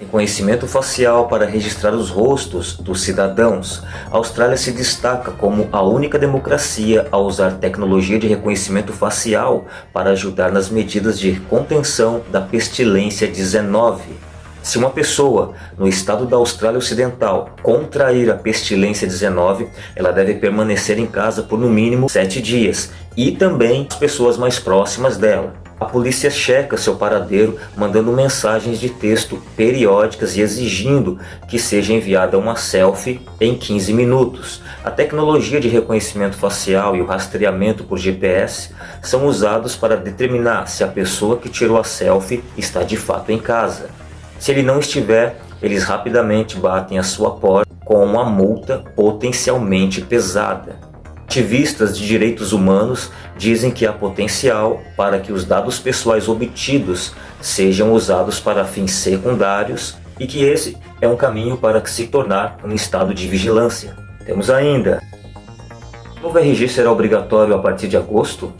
Reconhecimento facial para registrar os rostos dos cidadãos. A Austrália se destaca como a única democracia a usar tecnologia de reconhecimento facial para ajudar nas medidas de contenção da pestilência 19. Se uma pessoa no estado da Austrália Ocidental contrair a pestilência 19, ela deve permanecer em casa por no mínimo 7 dias e também as pessoas mais próximas dela. A polícia checa seu paradeiro, mandando mensagens de texto periódicas e exigindo que seja enviada uma selfie em 15 minutos. A tecnologia de reconhecimento facial e o rastreamento por GPS são usados para determinar se a pessoa que tirou a selfie está de fato em casa. Se ele não estiver, eles rapidamente batem a sua porta com uma multa potencialmente pesada. Ativistas de direitos humanos dizem que há potencial para que os dados pessoais obtidos sejam usados para fins secundários e que esse é um caminho para se tornar um estado de vigilância. Temos ainda, o novo RG será obrigatório a partir de agosto?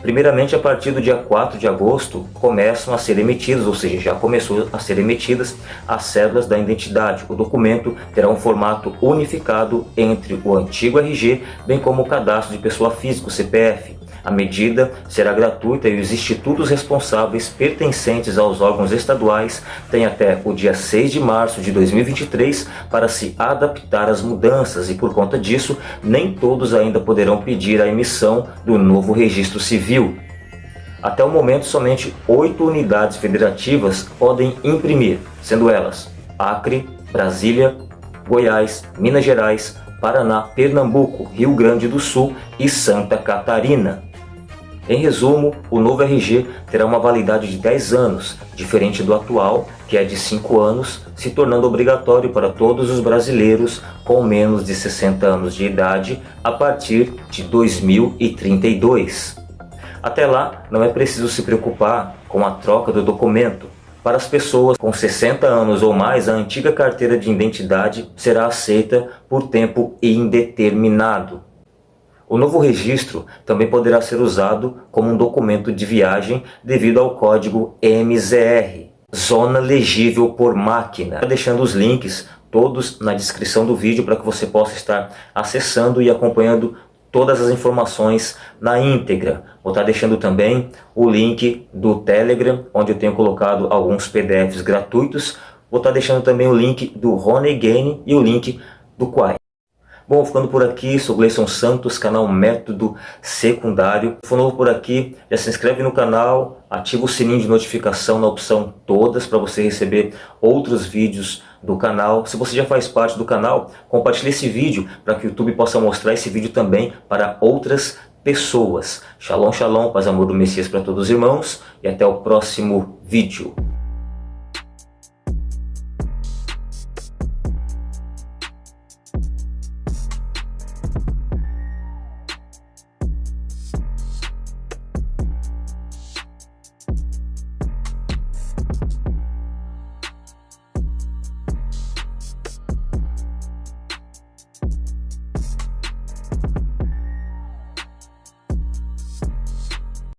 Primeiramente, a partir do dia 4 de agosto, começam a ser emitidas, ou seja, já começou a ser emitidas as cédulas da identidade. O documento terá um formato unificado entre o antigo RG, bem como o cadastro de pessoa física, o CPF. A medida será gratuita e os institutos responsáveis pertencentes aos órgãos estaduais têm até o dia 6 de março de 2023 para se adaptar às mudanças e por conta disso nem todos ainda poderão pedir a emissão do novo registro civil. Até o momento somente oito unidades federativas podem imprimir, sendo elas Acre, Brasília, Goiás, Minas Gerais, Paraná, Pernambuco, Rio Grande do Sul e Santa Catarina. Em resumo, o novo RG terá uma validade de 10 anos, diferente do atual, que é de 5 anos, se tornando obrigatório para todos os brasileiros com menos de 60 anos de idade a partir de 2032. Até lá, não é preciso se preocupar com a troca do documento. Para as pessoas com 60 anos ou mais, a antiga carteira de identidade será aceita por tempo indeterminado. O novo registro também poderá ser usado como um documento de viagem devido ao código MZR, Zona Legível por Máquina. Deixando os links todos na descrição do vídeo para que você possa estar acessando e acompanhando todas as informações na íntegra. Vou estar deixando também o link do Telegram, onde eu tenho colocado alguns PDFs gratuitos. Vou estar deixando também o link do Ronegane e o link do Quai. Bom, ficando por aqui, sou Gleison Santos, canal Método Secundário. Se for novo por aqui, já se inscreve no canal, ativa o sininho de notificação na opção todas para você receber outros vídeos do canal. Se você já faz parte do canal, compartilhe esse vídeo para que o YouTube possa mostrar esse vídeo também para outras pessoas. Shalom, shalom, paz amor do Messias para todos os irmãos e até o próximo vídeo.